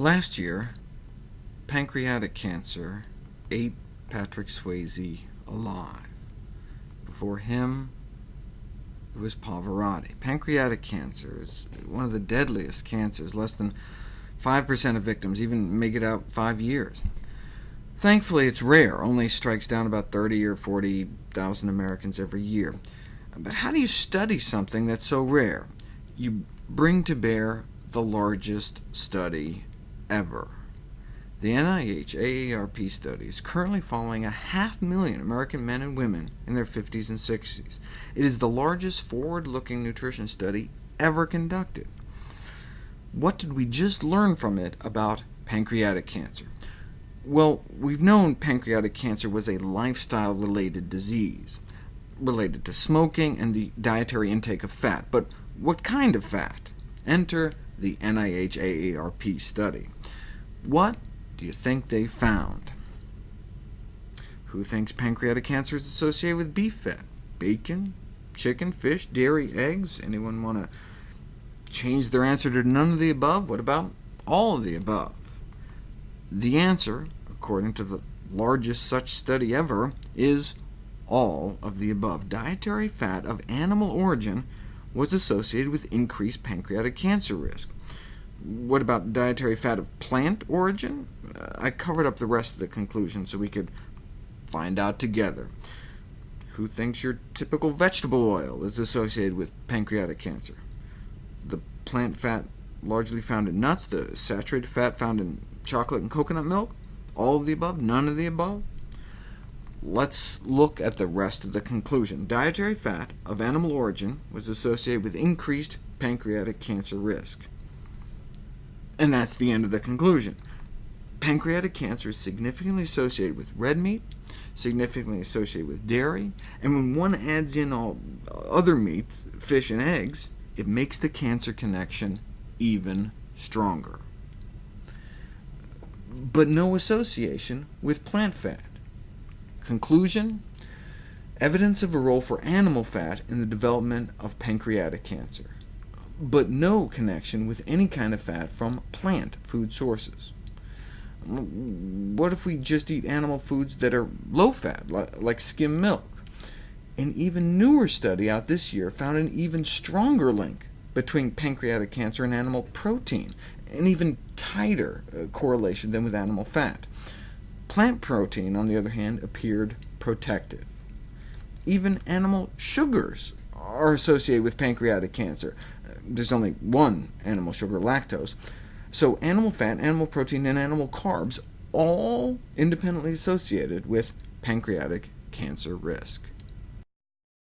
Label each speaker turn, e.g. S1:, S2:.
S1: Last year, pancreatic cancer ate Patrick Swayze alive. Before him, it was Pavarotti. Pancreatic cancer is one of the deadliest cancers. Less than 5% of victims even make it out five years. Thankfully, it's rare, only strikes down about 30 or 40,000 Americans every year. But how do you study something that's so rare? You bring to bear the largest study ever. The NIH AARP study is currently following a half million American men and women in their 50s and 60s. It is the largest forward-looking nutrition study ever conducted. What did we just learn from it about pancreatic cancer? Well, we've known pancreatic cancer was a lifestyle-related disease, related to smoking and the dietary intake of fat. But what kind of fat? Enter the NIH AARP study. What do you think they found? Who thinks pancreatic cancer is associated with beef fat? Bacon, chicken, fish, dairy, eggs? Anyone want to change their answer to none of the above? What about all of the above? The answer, according to the largest such study ever, is all of the above. Dietary fat of animal origin was associated with increased pancreatic cancer risk. What about dietary fat of plant origin? Uh, I covered up the rest of the conclusion so we could find out together. Who thinks your typical vegetable oil is associated with pancreatic cancer? The plant fat largely found in nuts, the saturated fat found in chocolate and coconut milk? All of the above? None of the above? Let's look at the rest of the conclusion. Dietary fat of animal origin was associated with increased pancreatic cancer risk. And that's the end of the conclusion. Pancreatic cancer is significantly associated with red meat, significantly associated with dairy, and when one adds in all other meats, fish and eggs, it makes the cancer connection even stronger. But no association with plant fat. Conclusion? Evidence of a role for animal fat in the development of pancreatic cancer but no connection with any kind of fat from plant food sources. What if we just eat animal foods that are low-fat, like skim milk? An even newer study out this year found an even stronger link between pancreatic cancer and animal protein, an even tighter uh, correlation than with animal fat. Plant protein, on the other hand, appeared protective. Even animal sugars are associated with pancreatic cancer, there's only one animal sugar, lactose. So animal fat, animal protein, and animal carbs all independently associated with pancreatic cancer risk.